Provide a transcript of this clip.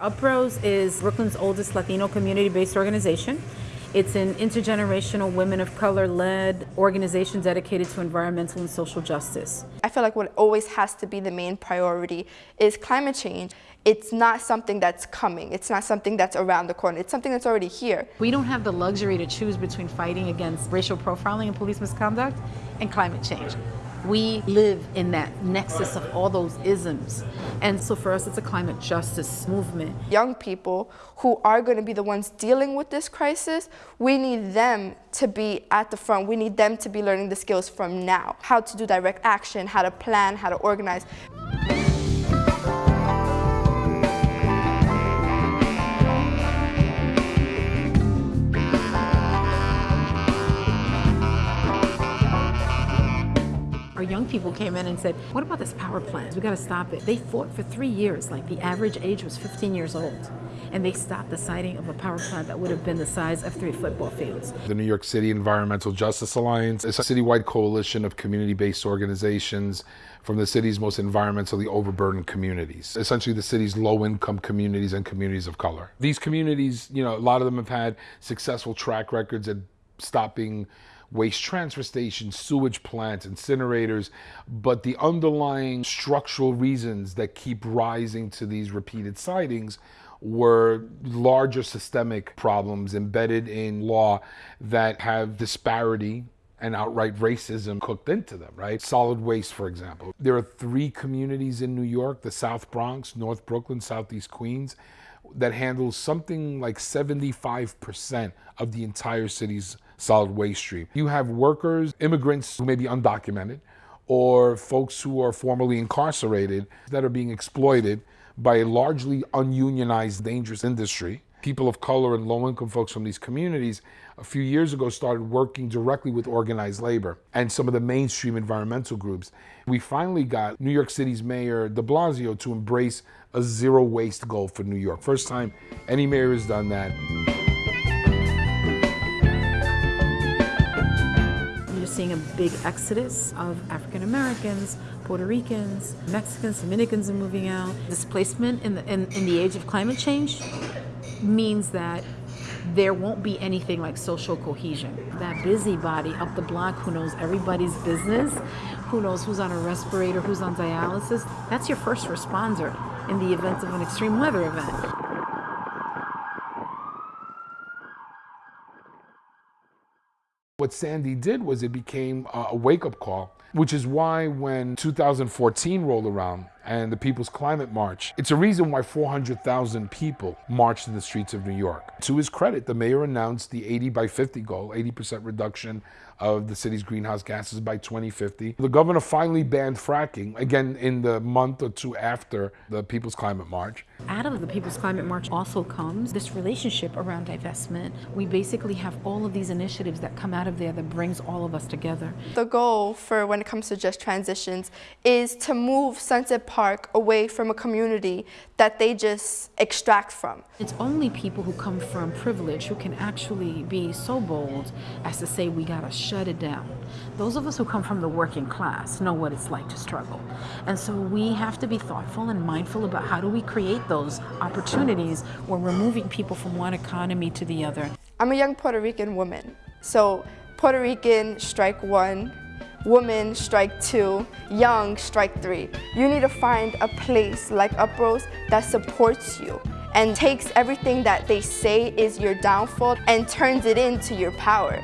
UPROSE is Brooklyn's oldest Latino community-based organization. It's an intergenerational women of color led organization dedicated to environmental and social justice. I feel like what always has to be the main priority is climate change. It's not something that's coming. It's not something that's around the corner. It's something that's already here. We don't have the luxury to choose between fighting against racial profiling and police misconduct and climate change. We live in that nexus of all those isms. And so for us, it's a climate justice movement. Young people who are going to be the ones dealing with this crisis, we need them to be at the front. We need them to be learning the skills from now. How to do direct action, how to plan, how to organize. Young people came in and said, what about this power plant? We got to stop it. They fought for three years, like the average age was 15 years old. And they stopped the siting of a power plant that would have been the size of three football fields. The New York City Environmental Justice Alliance is a citywide coalition of community-based organizations from the city's most environmentally overburdened communities, essentially the city's low-income communities and communities of color. These communities, you know, a lot of them have had successful track records at stopping waste transfer stations, sewage plants, incinerators, but the underlying structural reasons that keep rising to these repeated sitings were larger systemic problems embedded in law that have disparity and outright racism cooked into them, right? Solid waste, for example. There are three communities in New York, the South Bronx, North Brooklyn, Southeast Queens, that handles something like 75% of the entire city's solid waste stream. You have workers, immigrants who may be undocumented, or folks who are formerly incarcerated that are being exploited by a largely ununionized, dangerous industry. People of color and low-income folks from these communities a few years ago started working directly with organized labor and some of the mainstream environmental groups. We finally got New York City's Mayor de Blasio to embrace a zero waste goal for New York. First time any mayor has done that. You're seeing a big exodus of African Americans, Puerto Ricans, Mexicans, Dominicans are moving out. Displacement in the, in, in the age of climate change means that there won't be anything like social cohesion. That busybody up the block who knows everybody's business, who knows who's on a respirator, who's on dialysis, that's your first responder in the event of an extreme weather event. What Sandy did was it became a wake-up call, which is why when 2014 rolled around and the People's Climate March, it's a reason why 400,000 people marched in the streets of New York. To his credit, the mayor announced the 80 by 50 goal, 80% reduction of the city's greenhouse gases by 2050. The governor finally banned fracking, again in the month or two after the People's Climate March. Out of the People's Climate March also comes this relationship around divestment. We basically have all of these initiatives that come out of there that brings all of us together. The goal for when it comes to just transitions is to move Sunset Park away from a community that they just extract from. It's only people who come from privilege who can actually be so bold as to say we gotta shut it down. Those of us who come from the working class know what it's like to struggle. And so we have to be thoughtful and mindful about how do we create those opportunities where we're moving people from one economy to the other. I'm a young Puerto Rican woman. So Puerto Rican strike one, woman strike two, young strike three. You need to find a place like UPROSE that supports you and takes everything that they say is your downfall and turns it into your power.